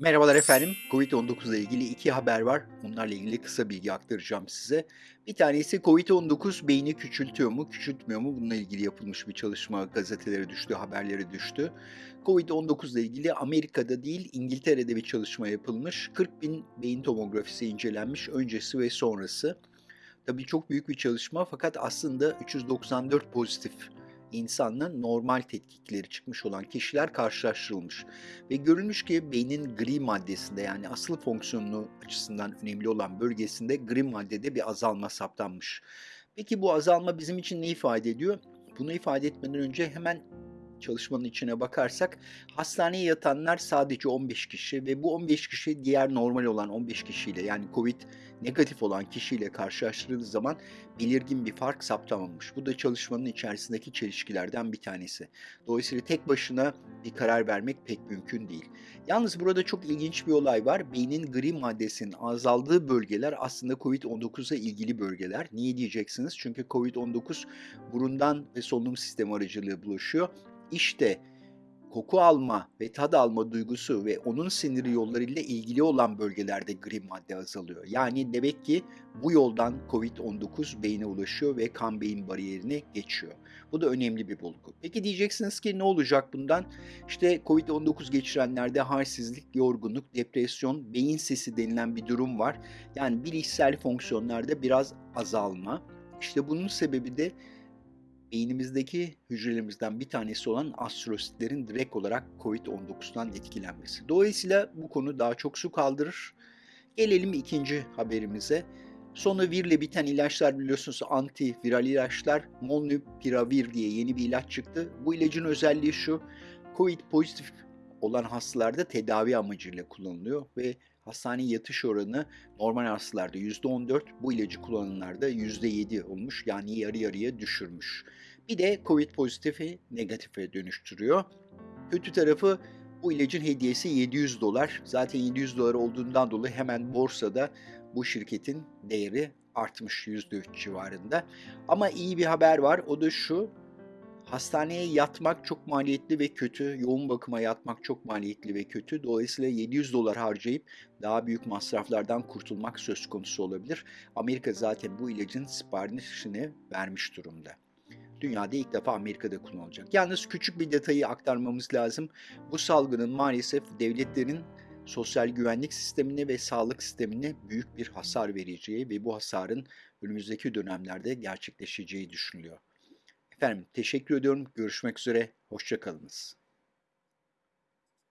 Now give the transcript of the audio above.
Merhabalar efendim. Covid-19 ile ilgili iki haber var. Bunlarla ilgili kısa bilgi aktaracağım size. Bir tanesi Covid-19 beyni küçültüyor mu, küçültmüyor mu? Bununla ilgili yapılmış bir çalışma gazetelere düştü, haberlere düştü. Covid-19 ile ilgili Amerika'da değil İngiltere'de bir çalışma yapılmış. 40 bin beyin tomografisi incelenmiş öncesi ve sonrası. Tabii çok büyük bir çalışma fakat aslında 394 pozitif insanla normal tetkikleri çıkmış olan kişiler karşılaştırılmış. Ve görülmüş ki beynin gri maddesinde yani asıl fonksiyonu açısından önemli olan bölgesinde gri maddede bir azalma saptanmış. Peki bu azalma bizim için ne ifade ediyor? Bunu ifade etmeden önce hemen çalışmanın içine bakarsak hastaneye yatanlar sadece 15 kişi ve bu 15 kişi diğer normal olan 15 kişiyle yani COVID negatif olan kişiyle karşılaştırıldığı zaman belirgin bir fark saptamamış. Bu da çalışmanın içerisindeki çelişkilerden bir tanesi. Dolayısıyla tek başına bir karar vermek pek mümkün değil. Yalnız burada çok ilginç bir olay var. Beynin gri maddesinin azaldığı bölgeler aslında COVID-19'a ilgili bölgeler. Niye diyeceksiniz? Çünkü COVID-19 burundan ve solunum sistemi aracılığıyla bulaşıyor işte koku alma ve tad alma duygusu ve onun siniri yollarıyla ilgili olan bölgelerde gri madde azalıyor. Yani demek ki bu yoldan COVID-19 beyne ulaşıyor ve kan beyin bariyerini geçiyor. Bu da önemli bir bulgu. Peki diyeceksiniz ki ne olacak bundan? İşte COVID-19 geçirenlerde halsizlik, yorgunluk, depresyon, beyin sesi denilen bir durum var. Yani bilişsel fonksiyonlarda biraz azalma. İşte bunun sebebi de beynimizdeki hücrelerimizden bir tanesi olan astrositlerin direkt olarak COVID-19'dan etkilenmesi. Dolayısıyla bu konu daha çok su kaldırır. Gelelim ikinci haberimize. Sonavirle biten ilaçlar biliyorsunuz antiviral ilaçlar. Molnupiravir diye yeni bir ilaç çıktı. Bu ilacın özelliği şu. COVID pozitif olan hastalarda tedavi amacıyla kullanılıyor ve hastane yatış oranı normal hastalarda %14, bu ilacı kullananlarda %7 olmuş. Yani yarı yarıya düşürmüş. Bir de COVID pozitifi negatife dönüştürüyor. Kötü tarafı bu ilacın hediyesi 700 dolar. Zaten 700 dolar olduğundan dolayı hemen borsada bu şirketin değeri artmış %3 civarında. Ama iyi bir haber var. O da şu. Hastaneye yatmak çok maliyetli ve kötü. Yoğun bakıma yatmak çok maliyetli ve kötü. Dolayısıyla 700 dolar harcayıp daha büyük masraflardan kurtulmak söz konusu olabilir. Amerika zaten bu ilacın siparişini vermiş durumda. Dünyada ilk defa Amerika'da kullanılacak. Yalnız küçük bir detayı aktarmamız lazım. Bu salgının maalesef devletlerin sosyal güvenlik sistemine ve sağlık sistemine büyük bir hasar vereceği ve bu hasarın önümüzdeki dönemlerde gerçekleşeceği düşünülüyor. Efendim teşekkür ediyorum. Görüşmek üzere. Hoşçakalınız.